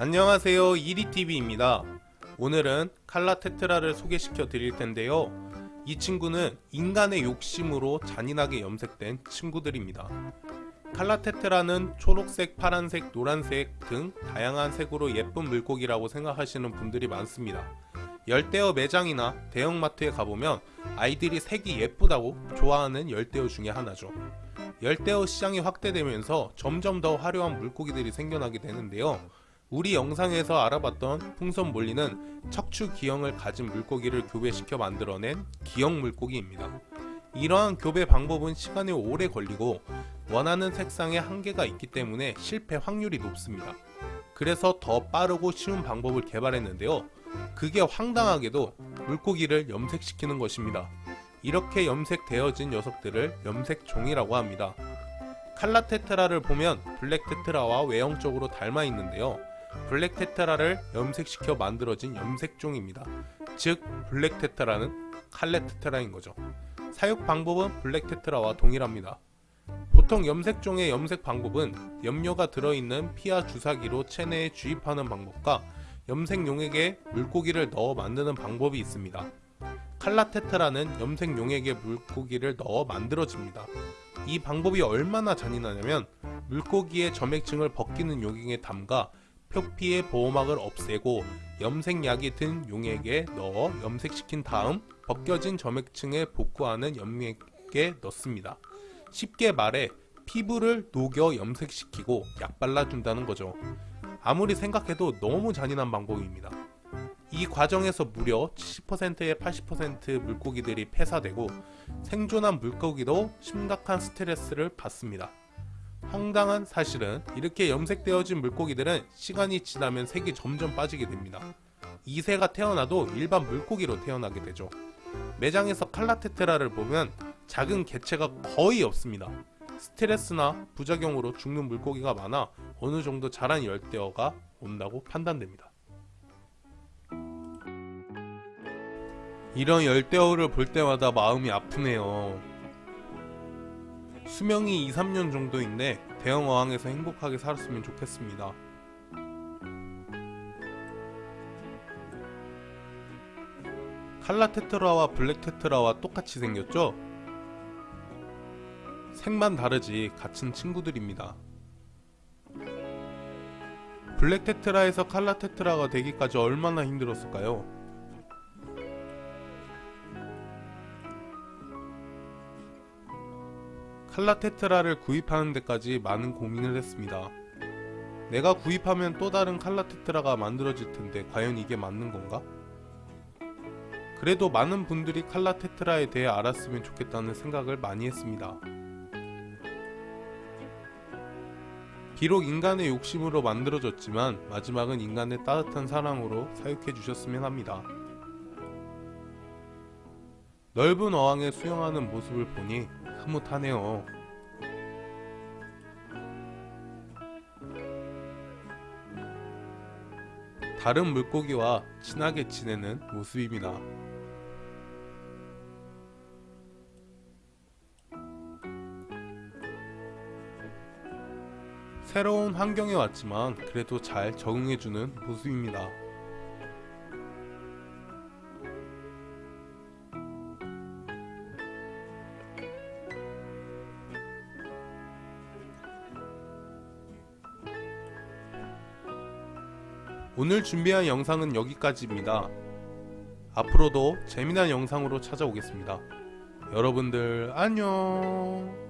안녕하세요. 이리TV입니다. 오늘은 칼라 테트라를 소개시켜 드릴 텐데요. 이 친구는 인간의 욕심으로 잔인하게 염색된 친구들입니다. 칼라 테트라는 초록색, 파란색, 노란색 등 다양한 색으로 예쁜 물고기라고 생각하시는 분들이 많습니다. 열대어 매장이나 대형마트에 가보면 아이들이 색이 예쁘다고 좋아하는 열대어 중에 하나죠. 열대어 시장이 확대되면서 점점 더 화려한 물고기들이 생겨나게 되는데요 우리 영상에서 알아봤던 풍선 몰리는 척추 기형을 가진 물고기를 교배시켜 만들어낸 기형 물고기입니다. 이러한 교배 방법은 시간이 오래 걸리고 원하는 색상에 한계가 있기 때문에 실패 확률이 높습니다. 그래서 더 빠르고 쉬운 방법을 개발했는데요. 그게 황당하게도 물고기를 염색시키는 것입니다. 이렇게 염색되어진 녀석들을 염색종이라고 합니다. 칼라 테트라를 보면 블랙 테트라와 외형적으로 닮아 있는데요. 블랙 테트라를 염색시켜 만들어진 염색종입니다. 즉 블랙 테트라는 칼라 테트라인 거죠. 사육 방법은 블랙 테트라와 동일합니다. 보통 염색종의 염색 방법은 염료가 들어있는 피하 주사기로 체내에 주입하는 방법과 염색용액에 물고기를 넣어 만드는 방법이 있습니다. 칼라테트라는 염색용액에 물고기를 넣어 만들어집니다. 이 방법이 얼마나 잔인하냐면 물고기의 점액층을 벗기는 용액에 담가 표피의 보호막을 없애고 염색약이 든 용액에 넣어 염색시킨 다음 벗겨진 점액층에 복구하는 염액에 넣습니다. 쉽게 말해 피부를 녹여 염색시키고 약 발라준다는 거죠. 아무리 생각해도 너무 잔인한 방법입니다. 이 과정에서 무려 70%의 80% 물고기들이 폐사되고 생존한 물고기도 심각한 스트레스를 받습니다. 황당한 사실은 이렇게 염색되어진 물고기들은 시간이 지나면 색이 점점 빠지게 됩니다. 이 새가 태어나도 일반 물고기로 태어나게 되죠. 매장에서 칼라테트라를 보면 작은 개체가 거의 없습니다. 스트레스나 부작용으로 죽는 물고기가 많아 어느 정도 자란 열대어가 온다고 판단됩니다. 이런 열대어를 볼 때마다 마음이 아프네요. 수명이 2, 3년 정도인데 대형 어항에서 행복하게 살았으면 좋겠습니다. 칼라 테트라와 블랙 테트라와 똑같이 생겼죠? 색만 다르지 같은 친구들입니다. 블랙 테트라에서 칼라 테트라가 되기까지 얼마나 힘들었을까요? 칼라테트라를 구입하는 데까지 많은 고민을 했습니다. 내가 구입하면 또 다른 칼라테트라가 만들어질 텐데 과연 이게 맞는 건가? 그래도 많은 분들이 칼라테트라에 대해 알았으면 좋겠다는 생각을 많이 했습니다. 비록 인간의 욕심으로 만들어졌지만 마지막은 인간의 따뜻한 사랑으로 사육해 주셨으면 합니다. 넓은 어항에 수영하는 모습을 보니 흐뭇하네요. 다른 물고기와 친하게 지내는 모습입니다. 새로운 환경에 왔지만 그래도 잘 적응해주는 모습입니다. 오늘 준비한 영상은 여기까지입니다. 앞으로도 재미난 영상으로 찾아오겠습니다. 여러분들 안녕